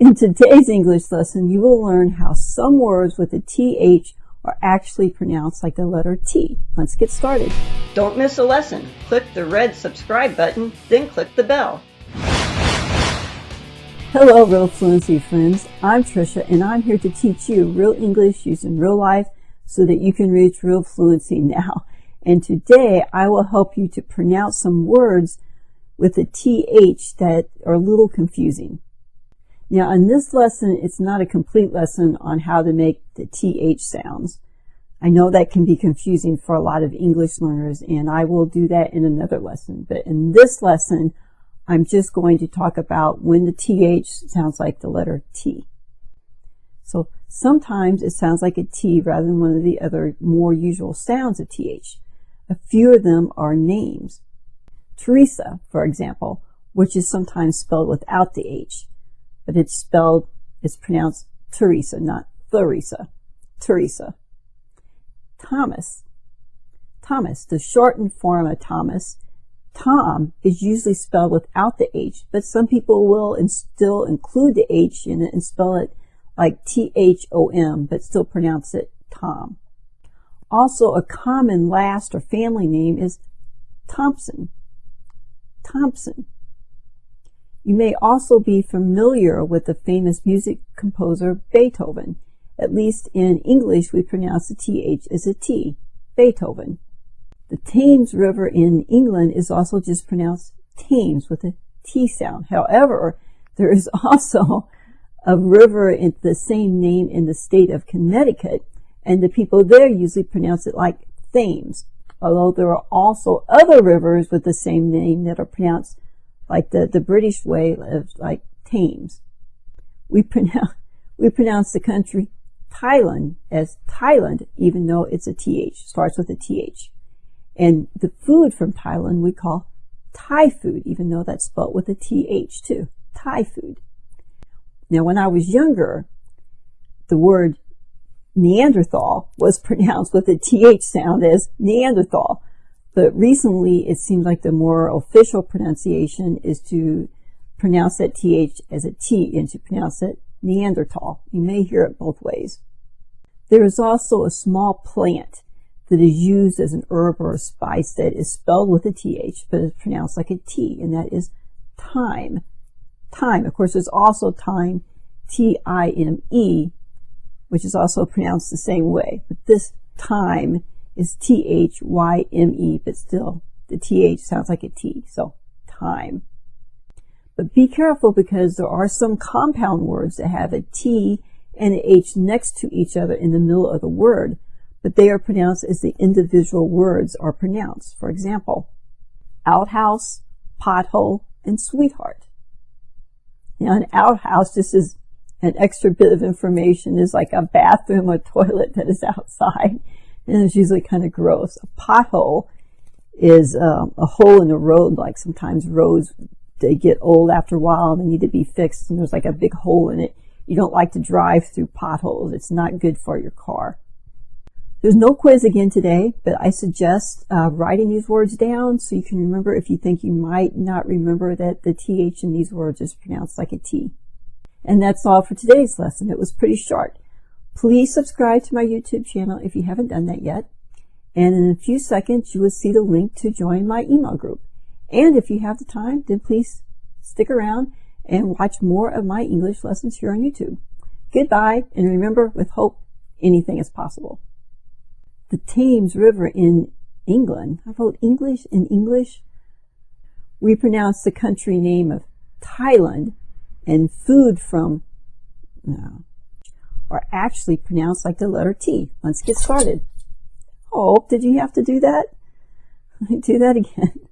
In today's English lesson, you will learn how some words with a TH are actually pronounced like the letter T. Let's get started. Don't miss a lesson. Click the red subscribe button, then click the bell. Hello, Real Fluency friends. I'm Trisha, and I'm here to teach you real English using real life so that you can reach real fluency now. And today, I will help you to pronounce some words with a TH that are a little confusing. Now in this lesson, it's not a complete lesson on how to make the TH sounds. I know that can be confusing for a lot of English learners and I will do that in another lesson. But in this lesson, I'm just going to talk about when the TH sounds like the letter T. So sometimes it sounds like a T rather than one of the other more usual sounds of TH. A few of them are names. Teresa, for example, which is sometimes spelled without the H but it's spelled, it's pronounced Teresa, not Theresa. Teresa. Thomas. Thomas, the shortened form of Thomas. Tom is usually spelled without the H, but some people will and still include the H in it and spell it like T-H-O-M, but still pronounce it Tom. Also, a common last or family name is Thompson. Thompson. You may also be familiar with the famous music composer Beethoven. At least in English, we pronounce the TH as a T, Beethoven. The Thames River in England is also just pronounced Thames with a T sound. However, there is also a river in the same name in the state of Connecticut, and the people there usually pronounce it like Thames, although there are also other rivers with the same name that are pronounced like the, the British way of like Thames. We pronounce, we pronounce the country Thailand as Thailand, even though it's a TH, starts with a TH. And the food from Thailand we call Thai food, even though that's spelled with a TH too. Thai food. Now, when I was younger, the word Neanderthal was pronounced with a TH sound as Neanderthal. But recently, it seems like the more official pronunciation is to pronounce that TH as a T and to pronounce it Neanderthal. You may hear it both ways. There is also a small plant that is used as an herb or a spice that is spelled with a TH, but is pronounced like a T, and that is thyme. Thyme. Of course, there's also time, T-I-M-E, which is also pronounced the same way. But this thyme is T-H-Y-M-E, but still the T-H sounds like a T, so time. But be careful because there are some compound words that have a T and an H next to each other in the middle of the word, but they are pronounced as the individual words are pronounced. For example, outhouse, pothole, and sweetheart. Now an outhouse, this is an extra bit of information, is like a bathroom or toilet that is outside and it's usually kind of gross. A pothole is um, a hole in the road, like sometimes roads, they get old after a while and they need to be fixed and there's like a big hole in it. You don't like to drive through potholes. It's not good for your car. There's no quiz again today, but I suggest uh, writing these words down so you can remember if you think you might not remember that the TH in these words is pronounced like a T. And that's all for today's lesson. It was pretty short. Please subscribe to my YouTube channel if you haven't done that yet. And in a few seconds, you will see the link to join my email group. And if you have the time, then please stick around and watch more of my English lessons here on YouTube. Goodbye, and remember, with hope, anything is possible. The Thames River in England, I wrote English in English. We pronounce the country name of Thailand and food from, no, are actually pronounced like the letter T. Let's get started. Oh, did you have to do that? Let me do that again.